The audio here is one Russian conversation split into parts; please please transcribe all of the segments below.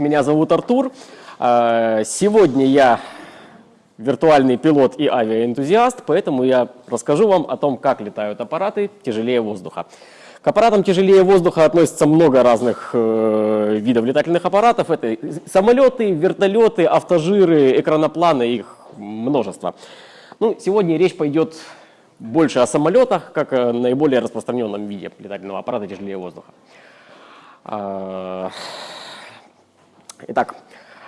Меня зовут Артур. Э, Сегодня я виртуальный пилот и авиаэнтузиаст, поэтому я расскажу вам о том, как летают аппараты тяжелее воздуха. К аппаратам тяжелее воздуха относится много разных э, видов летательных аппаратов. Это самолеты, вертолеты, автожиры, экранопланы, их множество. Ну, сегодня речь пойдет больше о самолетах, как о наиболее распространенном виде летательного аппарата тяжелее воздуха. Итак,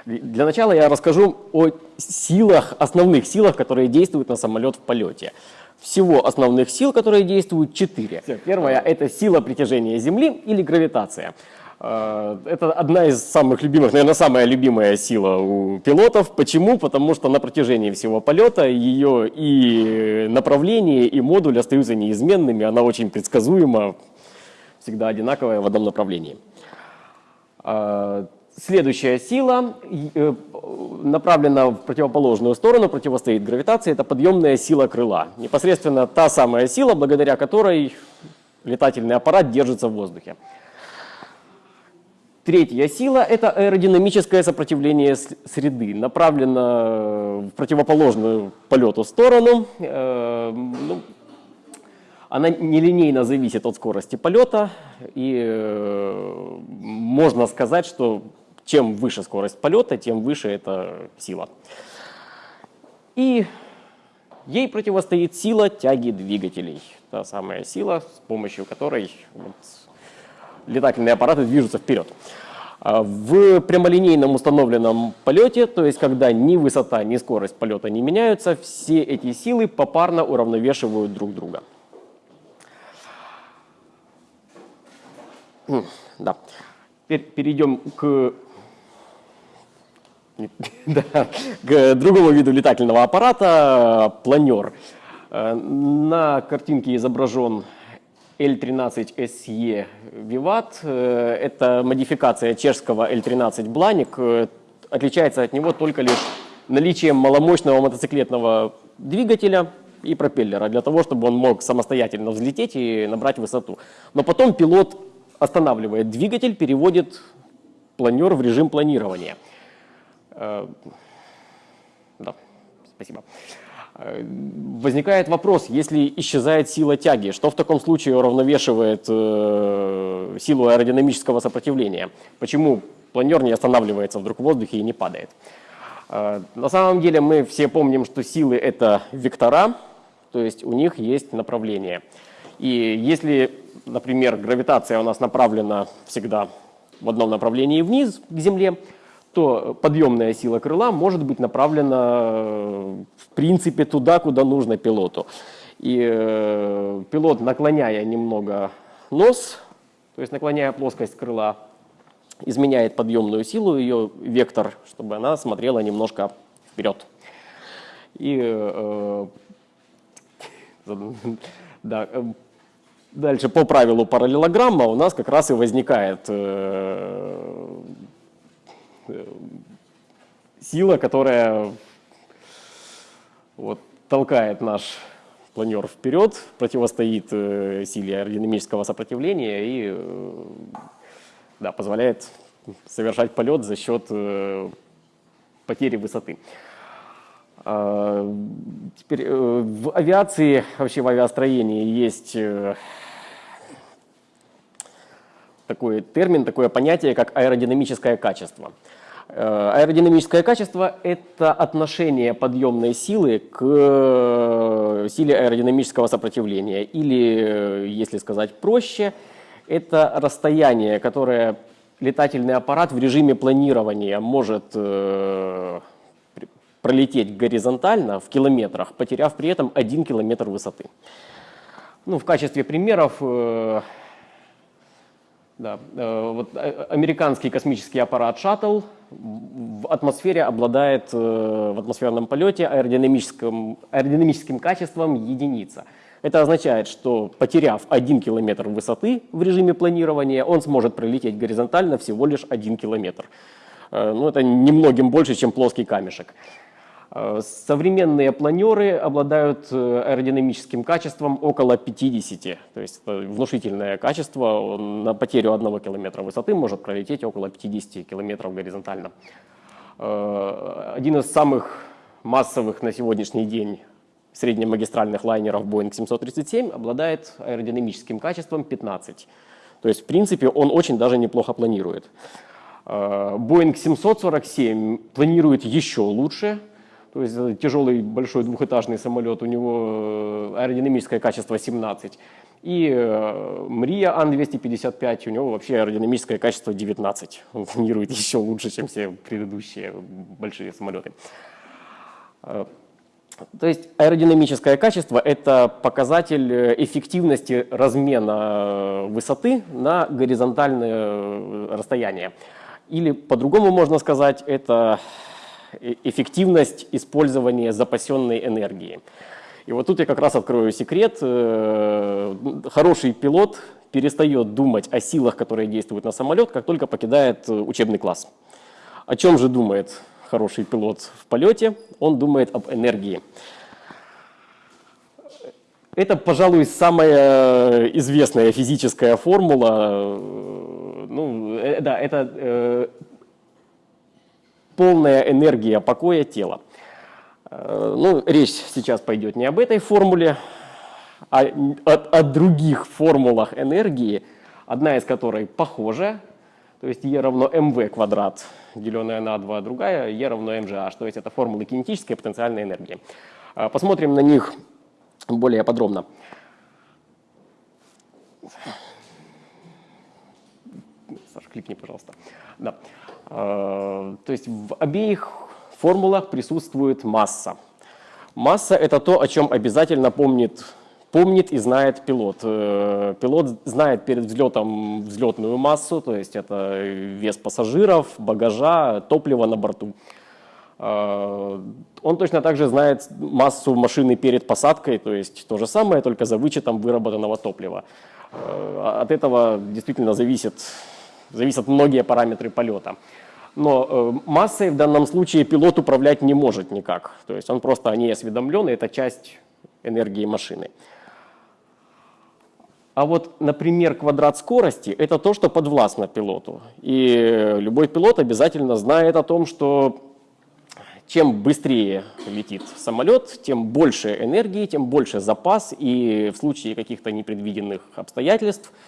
для начала я расскажу о силах, основных силах, которые действуют на самолет в полете. Всего основных сил, которые действуют, четыре. Первая – это сила притяжения Земли или гравитация. Э, Это одна из самых любимых, наверное, самая любимая сила у пилотов. Почему? Потому что на протяжении всего полета ее и направление, и модуль остаются неизменными. Она очень предсказуема, всегда одинаковая в одном направлении. Следующая сила э, направлена в противоположную сторону, противостоит гравитации, это подъемная сила крыла. Непосредственно та самая сила, благодаря которой летательный аппарат держится в воздухе. Третья сила – это аэродинамическое сопротивление среды, направлено в противоположную полету сторону. Э, ну, она нелинейно зависит от скорости полета, и э, можно сказать, что чем выше скорость полета, тем выше эта сила. И ей противостоит сила тяги двигателей. Та самая сила, с помощью которой вот летательные аппараты движутся вперед. А В прямолинейном установленном полете, то есть когда ни высота, ни скорость полета не меняются, все эти силы попарно уравновешивают друг друга. Да. Теперь перейдем к, да, к другому виду летательного аппарата – планер. Э, На картинке изображен L13SE Vivat. Э, Это модификация чешского L13 Blanik. Э, Отличается от него только лишь наличием маломощного мотоциклетного двигателя и пропеллера, для того, чтобы он мог самостоятельно взлететь и набрать высоту. Но потом пилот останавливает двигатель, переводит планер в режим планирования. Э, Да, спасибо. Э, Возникает вопрос, если исчезает сила тяги, что в таком случае уравновешивает э, силу аэродинамического сопротивления? Почему планер не останавливается вдруг в воздухе и не падает? Э, На самом деле мы все помним, что силы — это вектора, то есть у них есть направление. И если, например, гравитация у нас направлена всегда в одном направлении вниз, к Земле, то подъемная сила крыла может быть направлена э, в принципе туда, куда нужно пилоту. И э, пилот, наклоняя немного нос, то есть наклоняя плоскость крыла, изменяет подъемную силу, ее вектор, чтобы она смотрела немножко вперед. И э, да, э, дальше по правилу параллелограмма у нас как раз и возникает э, э, сила, которая вот, толкает наш планер вперед, противостоит э, силе аэродинамического сопротивления и э, да, позволяет совершать полет за счет э, потери высоты. А, Теперь э, в авиации, вообще в авиастроении есть э, такой термин, такое понятие, как аэродинамическое качество. Э, Аэродинамическое качество – это отношение подъемной силы к э, силе аэродинамического сопротивления. Или, э, если сказать проще, это расстояние, которое летательный аппарат в режиме планирования может пр- пролететь горизонтально в километрах, потеряв при этом 1 километр высоты. Ну, в качестве примеров да, э, вот э, американский космический аппарат «Шаттл» в атмосфере обладает э, в атмосферном полете аэродинамическим, аэродинамическим качеством единица. Это означает, что потеряв 1 километр высоты в режиме планирования, он сможет пролететь горизонтально всего лишь 1 километр. Ну, это немногим больше, чем плоский камешек. Э, современные планеры обладают э, аэродинамическим качеством около 50, то есть внушительное качество. На потерю одного километра высоты может пролететь около 50 километров горизонтально. Э, один из самых массовых на сегодняшний день среднемагистральных лайнеров Boeing 737 обладает аэродинамическим качеством 15. То есть, в принципе, он очень даже неплохо планирует. Boeing 747 планирует еще лучше – то есть э, тяжелый большой двухэтажный самолет, у него э, аэродинамическое качество 17. И э, Мрия Ан-255, у него вообще аэродинамическое качество 19. Он планирует еще лучше, чем все предыдущие большие самолеты. То есть аэродинамическое качество – это показатель эффективности размена высоты на горизонтальное расстояние. Или по-другому можно сказать, это эффективность использования запасенной энергии. И вот тут я как раз открою секрет. Э, хороший пилот перестает думать о силах, которые действуют на самолет, как только покидает э, учебный класс. О чем же думает хороший пилот в полете? Он думает об энергии. Это, пожалуй, самая известная физическая формула. Ну, да, это полная энергия покоя тела. Э, ну, речь сейчас пойдет не об этой формуле, а о, о других формулах энергии, одна из которой похожа, то есть E равно mv квадрат, деленное на 2, другая E равно mgh, то есть это формулы кинетической потенциальной энергии. Э, посмотрим на них более подробно. Саша, кликни, пожалуйста. Да. Э, то есть в обеих формулах присутствует масса. Масса – это то, о чем обязательно помнит, помнит и знает пилот. Э, пилот знает перед взлетом взлетную массу, то есть это вес пассажиров, багажа, топлива на борту. Э, он точно также знает массу машины перед посадкой, то есть то же самое, только за вычетом выработанного топлива. От этого действительно зависит зависят многие параметры полета. Но э, массой в данном случае пилот управлять не может никак. То есть он просто о ней осведомлен, и это часть энергии машины. А вот, например, квадрат скорости – это то, что подвластно пилоту. И любой пилот обязательно знает о том, что чем быстрее летит самолет, тем больше энергии, тем больше запас, и в случае каких-то непредвиденных обстоятельств –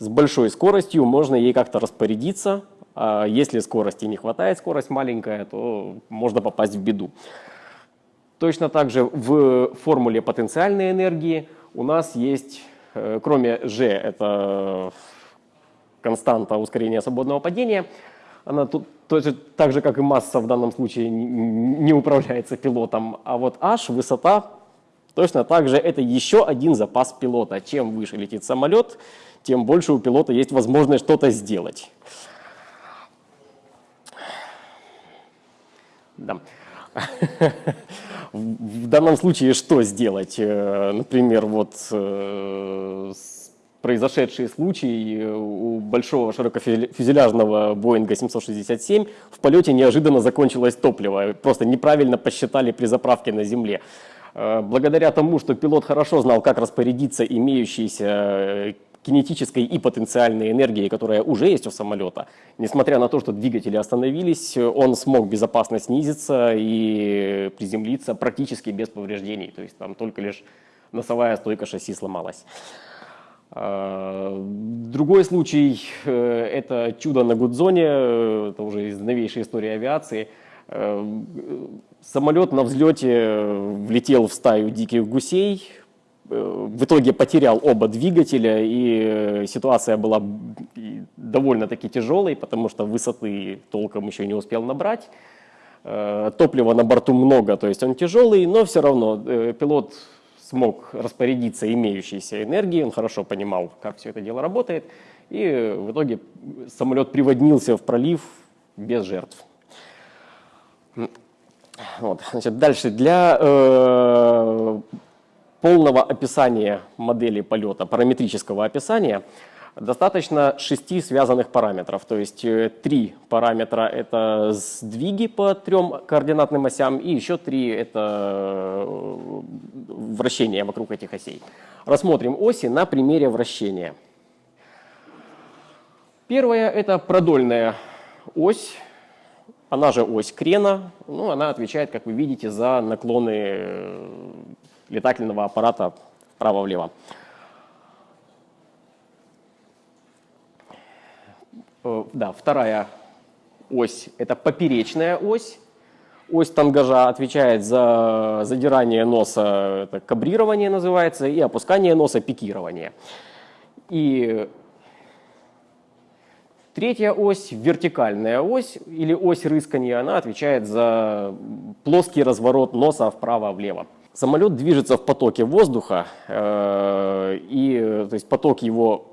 с большой скоростью можно ей как-то распорядиться. А если скорости не хватает, скорость маленькая, то можно попасть в беду. Точно так же в формуле потенциальной энергии у нас есть, э, кроме g, это константа ускорения свободного падения, она тут точно так же, как и масса в данном случае не управляется пилотом, а вот h, высота, точно так же это еще один запас пилота. Чем выше летит самолет, тем больше у пилота есть возможность что-то сделать. Да. В данном случае что сделать? Э, например, вот э, произошедший случай у большого широкофюзеляжного Боинга 767 в полете неожиданно закончилось топливо. Просто неправильно посчитали при заправке на земле. Э, благодаря тому, что пилот хорошо знал, как распорядиться имеющейся кинетической и потенциальной энергии, которая уже есть у самолета. Несмотря на то, что двигатели остановились, он смог безопасно снизиться и приземлиться практически без повреждений. То есть там только лишь носовая стойка шасси сломалась. А, другой случай э, – это чудо на Гудзоне, это уже из новейшей истории авиации. Э, самолет на взлете влетел в стаю диких гусей, Э, в итоге потерял оба двигателя, и э, ситуация была довольно-таки тяжелой, потому что высоты толком еще не успел набрать. Э, топлива на борту много, то есть он тяжелый, но все равно пилот смог распорядиться имеющейся энергией, он хорошо понимал, как все это дело работает, и в итоге самолет приводнился в пролив без жертв. Вот, значит, дальше для э, полного описания модели полета, параметрического описания, Достаточно шести связанных параметров, то есть э, три параметра — это сдвиги по трем координатным осям, и еще три — это э, вращение вокруг этих осей. Рассмотрим оси на примере вращения. Первая — это продольная ось, она же ось крена, ну, она отвечает, как вы видите, за наклоны э, летательного аппарата вправо-влево. Э, да, вторая ось – это поперечная ось. Ось тангажа отвечает за задирание носа, это кабрирование называется, и опускание носа – пикирование. И третья ось, вертикальная ось или ось рыскания, она отвечает за плоский разворот носа вправо-влево. Самолет движется в потоке воздуха, э, и то есть поток его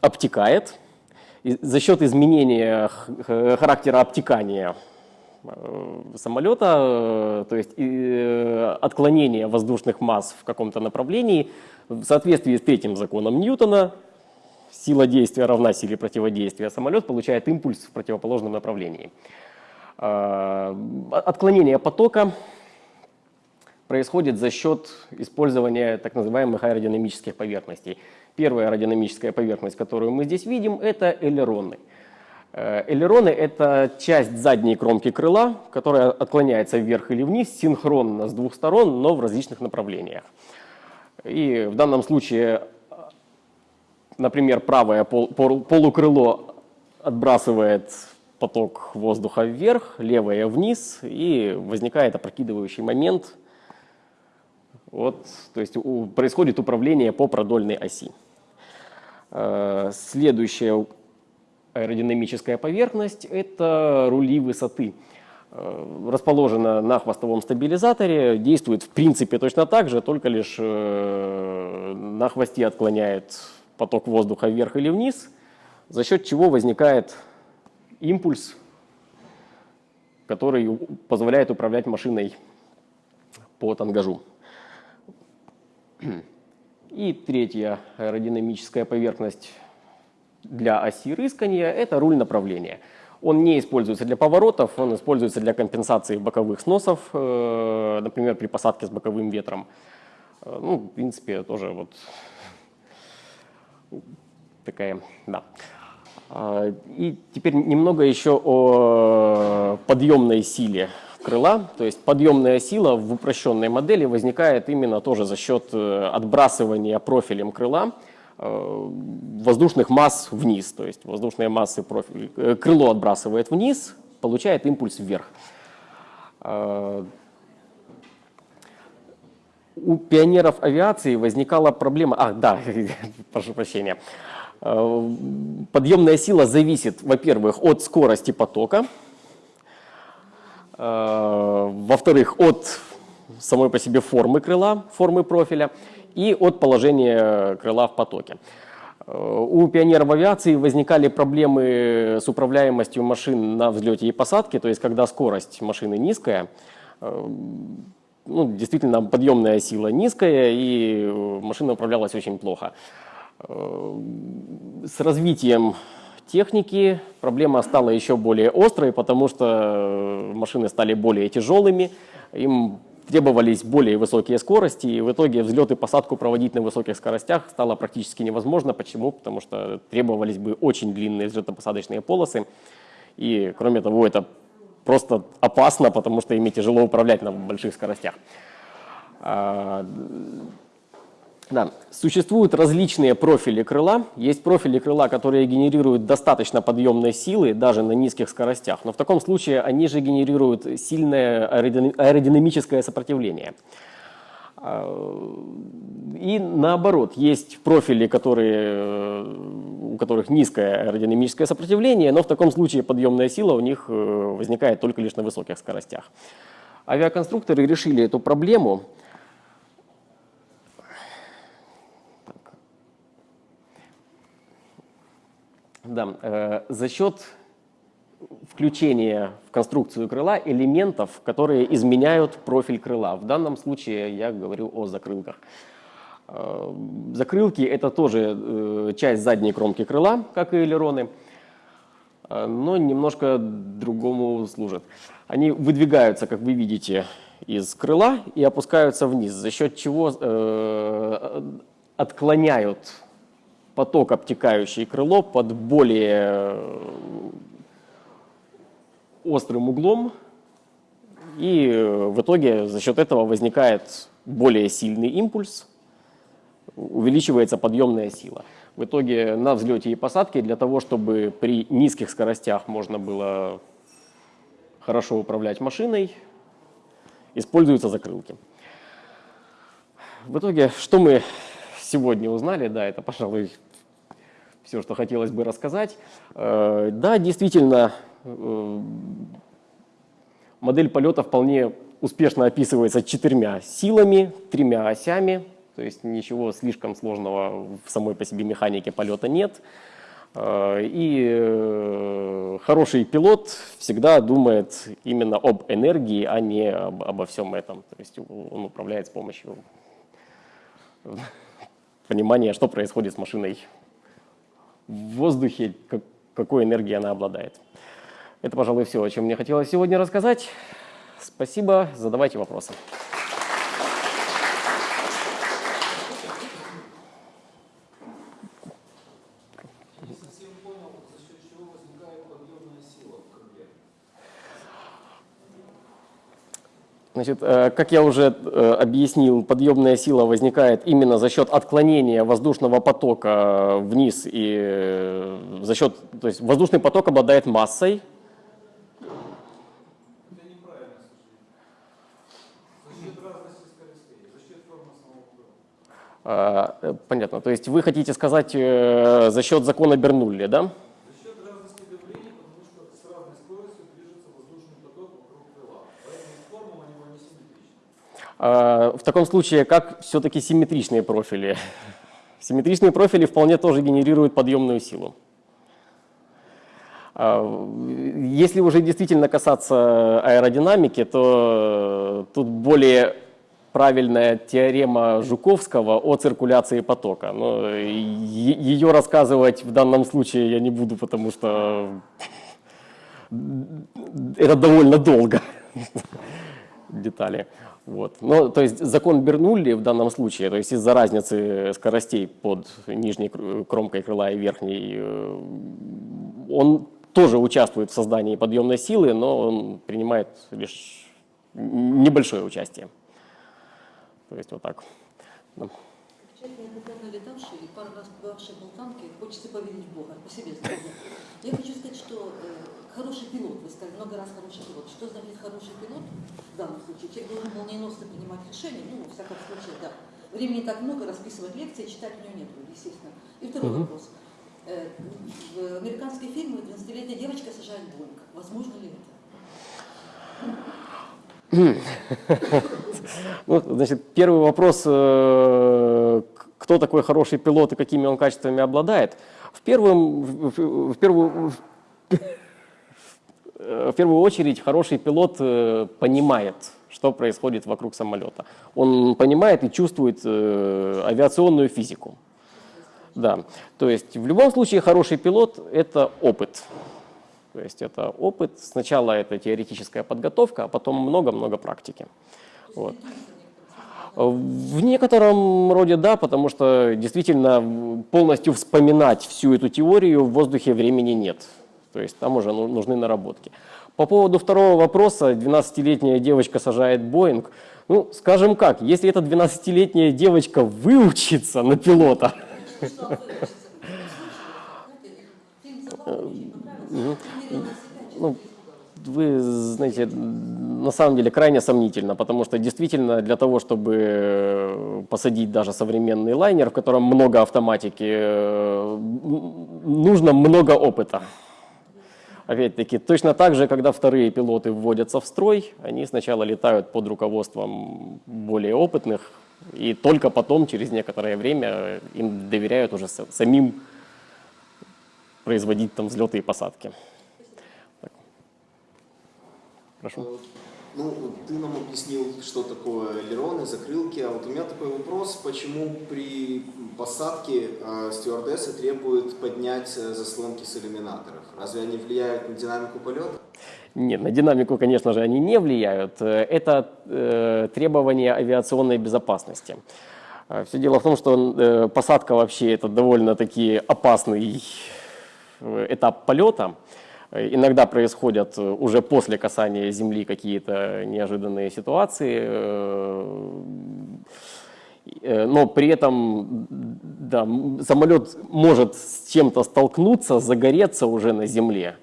обтекает, за счет изменения характера обтекания э, самолета, э, то есть отклонения воздушных масс в каком-то направлении, в соответствии с третьим законом Ньютона, сила действия равна силе противодействия, самолет получает импульс в противоположном направлении. Отклонение потока происходит за счет использования так называемых аэродинамических поверхностей. Первая аэродинамическая поверхность, которую мы здесь видим, это элероны. Э, элероны – это часть задней кромки крыла, которая отклоняется вверх или вниз синхронно с двух сторон, но в различных направлениях. И в данном случае, например, правое полукрыло отбрасывает поток воздуха вверх, левое вниз, и возникает опрокидывающий момент – вот, то есть у, происходит управление по продольной оси. Э, следующая аэродинамическая поверхность – это рули высоты. Э, расположена на хвостовом стабилизаторе, действует в принципе точно так же, только лишь э, на хвосте отклоняет поток воздуха вверх или вниз, за счет чего возникает импульс, который позволяет управлять машиной по тангажу. И третья аэродинамическая поверхность для оси рыскания – это руль направления. Он не используется для поворотов, он используется для компенсации боковых сносов, э, например, при посадке с боковым ветром. Э, ну, в принципе, тоже вот такая, да. А, и теперь немного еще о подъемной силе крыла, то есть подъемная сила в упрощенной модели возникает именно тоже за счет э, отбрасывания профилем крыла э, воздушных масс вниз, то есть воздушные массы профиль, э, крыло отбрасывает вниз, получает импульс вверх. У пионеров авиации возникала проблема, а, да, прошу прощения, подъемная сила зависит, во-первых, от скорости потока, Э, во-вторых, от самой по себе формы крыла, формы профиля и от положения крыла в потоке. Э, у пионеров авиации возникали проблемы с управляемостью машин на взлете и посадке, то есть когда скорость машины низкая, э, ну, действительно подъемная сила низкая и машина управлялась очень плохо. С развитием техники проблема стала еще более острой, потому что э, машины стали более тяжелыми, им требовались более высокие скорости, и в итоге взлет и посадку проводить на высоких скоростях стало практически невозможно. Почему? Потому что требовались бы очень длинные взлетно-посадочные полосы, и кроме того, это просто опасно, потому что ими тяжело управлять на больших скоростях. А, да. Существуют различные профили крыла. Есть профили крыла, которые генерируют достаточно подъемной силы даже на низких скоростях. Но в таком случае они же генерируют сильное аэродинамическое сопротивление. А, и наоборот, есть профили, которые, у которых низкое аэродинамическое сопротивление, но в таком случае подъемная сила у них э, возникает только лишь на высоких скоростях. Авиаконструкторы решили эту проблему Да, э, за счет включения в конструкцию крыла элементов, которые изменяют профиль крыла. В данном случае я говорю о закрылках. Э, Закрылки – это тоже э, часть задней кромки крыла, как и элероны, э, но немножко другому служат. Они выдвигаются, как вы видите, из крыла и опускаются вниз, за счет чего отклоняют поток, обтекающий крыло, под более острым углом, и в итоге за счет этого возникает более сильный импульс, увеличивается подъемная сила. В итоге на взлете и посадке для того, чтобы при низких скоростях можно было хорошо управлять машиной, используются закрылки. В итоге, что мы сегодня узнали, да, это, пожалуй, все, что хотелось бы рассказать. Э, да, действительно, э, модель полета вполне успешно описывается четырьмя силами, тремя осями, то есть ничего слишком сложного в самой по себе механике полета нет. Э, и хороший пилот всегда думает именно об энергии, а не об, обо всем этом. То есть он управляет с помощью понимания, что происходит с машиной в воздухе, как, какой энергией она обладает. Это, пожалуй, все, о чем мне хотелось сегодня рассказать. Спасибо, задавайте вопросы. Значит, э, как я уже э, объяснил, подъемная сила возникает именно за счет отклонения воздушного потока вниз и э, за счет, то есть воздушный поток обладает массой. Понятно. То есть вы хотите сказать за счет закона Бернулли, да? А, в таком случае, как все-таки симметричные профили? Симметричные профили вполне тоже генерируют подъемную силу. А, если уже действительно касаться аэродинамики, то тут более правильная теорема Жуковского о циркуляции потока. Но ее рассказывать в данном случае я не буду, потому что это довольно долго детали. Вот. Но, то есть закон Бернулли в данном случае, то есть из-за разницы скоростей под нижней кромкой крыла и верхней, э, он тоже участвует в создании подъемной силы, но он принимает лишь небольшое участие. То есть вот так. Да. Человек, летавший и пару раз побывавший в Болтанке, хочется поверить в Бога, по себе. Я хочу сказать, что э, хороший пилот, вы сказали, много раз хороший пилот. Что значит хороший пилот в данном случае? Человек должен молниеносно принимать решения, ну, во всяком случае, да. Времени так много, расписывать лекции, читать у него нет, естественно. И второй угу. вопрос. Э, в американской фильме 12-летняя девочка сажает Боинг. Возможно ли это? Ну, значит, первый вопрос, э, кто такой хороший пилот и какими он качествами обладает. В, первом, в, первую, в первую очередь хороший пилот э, понимает, что происходит вокруг самолета. Он понимает и чувствует э, авиационную физику. Да. То есть в любом случае хороший пилот – это опыт. То есть это опыт, сначала это теоретическая подготовка, а потом много-много практики. Вот. В некотором роде да, потому что действительно полностью вспоминать всю эту теорию в воздухе времени нет. То есть там уже ну, нужны наработки. По поводу второго вопроса, 12-летняя девочка сажает Боинг. Ну, скажем как, если эта 12-летняя девочка выучится на пилота... Ну, вы знаете, на самом деле крайне сомнительно, потому что действительно для того, чтобы э, посадить даже современный лайнер, в котором много автоматики, э, нужно много опыта. Опять-таки, точно так же, когда вторые пилоты вводятся в строй, они сначала летают под руководством более опытных, и только потом, через некоторое время, им доверяют уже самим производить там взлеты и посадки. Прошу. Ну, вот ты нам объяснил, что такое элероны, закрылки, а вот у меня такой вопрос, почему при посадке э, стюардессы требуют поднять э, заслонки с иллюминаторов? Разве они влияют на динамику полета? Нет, на динамику, конечно же, они не влияют. Э, Это э, требование авиационной безопасности. Все дело в том, что э, посадка вообще это довольно-таки опасный э, этап полета. Э, Иногда происходят э, уже после касания земли какие-то неожиданные ситуации, э, э, но при этом да, самолет может с чем-то столкнуться, загореться уже на земле.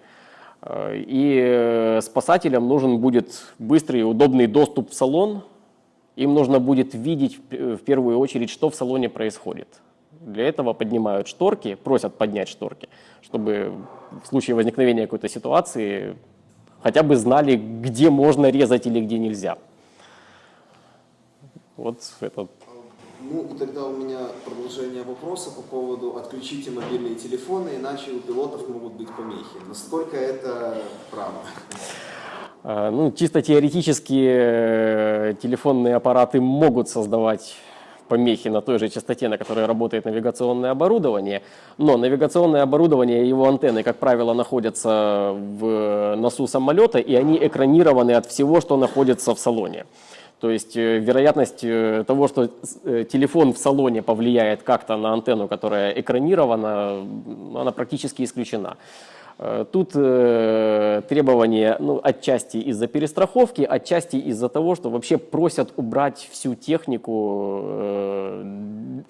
Э, И э, спасателям нужен будет быстрый и удобный доступ в салон. Им нужно будет видеть в первую очередь, что в салоне происходит. Для этого поднимают шторки, просят поднять шторки, чтобы в случае возникновения какой-то ситуации хотя бы знали, где можно резать или где нельзя. Вот это Ну, тогда у меня продолжение вопроса по поводу «отключите мобильные телефоны, иначе у пилотов могут быть помехи». Насколько это правда? А, Ну, чисто теоретически э, телефонные аппараты могут создавать помехи на той же частоте, на которой работает навигационное оборудование, но навигационное оборудование и его антенны, как правило, находятся в носу самолета, и они экранированы от всего, что находится в салоне. То есть э, вероятность э, того, что э, телефон в салоне повлияет как-то на антенну, которая экранирована, она практически исключена. Э, Тут э, требования ну, отчасти из-за перестраховки, отчасти из-за того, что вообще просят убрать всю технику э,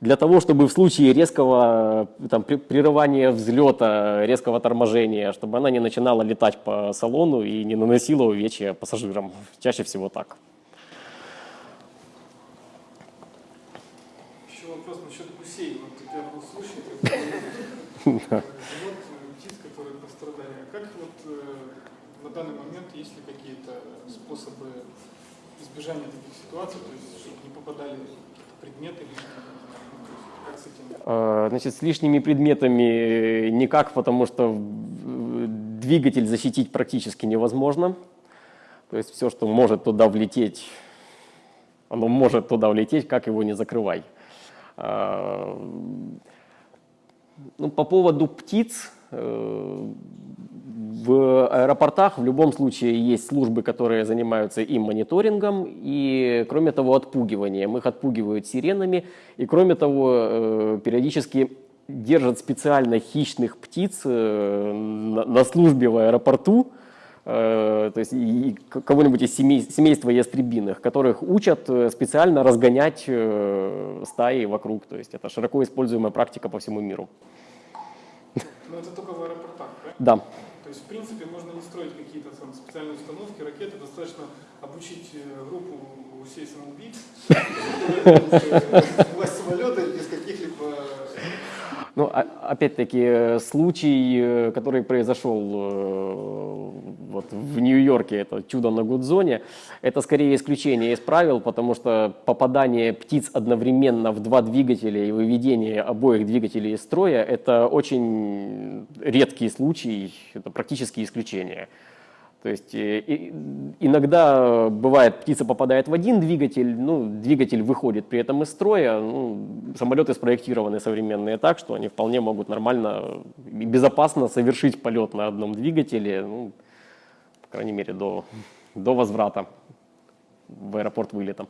для того, чтобы в случае резкого там, при- прерывания взлета, резкого торможения, чтобы она не начинала летать по салону и не наносила увечья пассажирам. Чаще всего так. Еще вопрос насчет гусей. Вот у тебя был случай, когда вот птиц, которые пострадали. А как вот э, на данный момент есть ли какие-то способы избежания таких ситуаций, то есть чтобы не попадали предметы ну? Э, Значит, с лишними предметами никак, потому что э, двигатель защитить практически невозможно. То есть все, что может туда влететь, оно может туда влететь, как его не закрывай. А, Ну, по поводу птиц, э, в аэропортах в любом случае есть службы, которые занимаются им мониторингом и, кроме того, отпугиванием. Их отпугивают сиренами и, кроме того, э, периодически держат специально хищных птиц э, на службе в аэропорту, э, то есть кого-нибудь из семей- семейства ястребиных, которых учат специально разгонять стаи вокруг. То есть это широко используемая практика по всему миру. Но это только в аэропортах, правильно? Да. То есть, в принципе, можно не строить какие-то там специальные установки, ракеты, достаточно обучить э, группу гусей самоубийц, власть самолета без каких-либо Ну, опять-таки, э, случай, э, который произошел э, вот в Нью-Йорке, это чудо на Гудзоне, это скорее исключение из правил, потому что попадание птиц одновременно в два двигателя и выведение обоих двигателей из строя – это очень редкий случай, это практически исключение. То есть э, иногда бывает, птица попадает в один двигатель, ну, двигатель выходит при этом из строя. Ну, самолеты спроектированы современные так, что они вполне могут нормально и безопасно совершить полет на одном двигателе, ну, по крайней мере, до, до возврата в аэропорт вылета.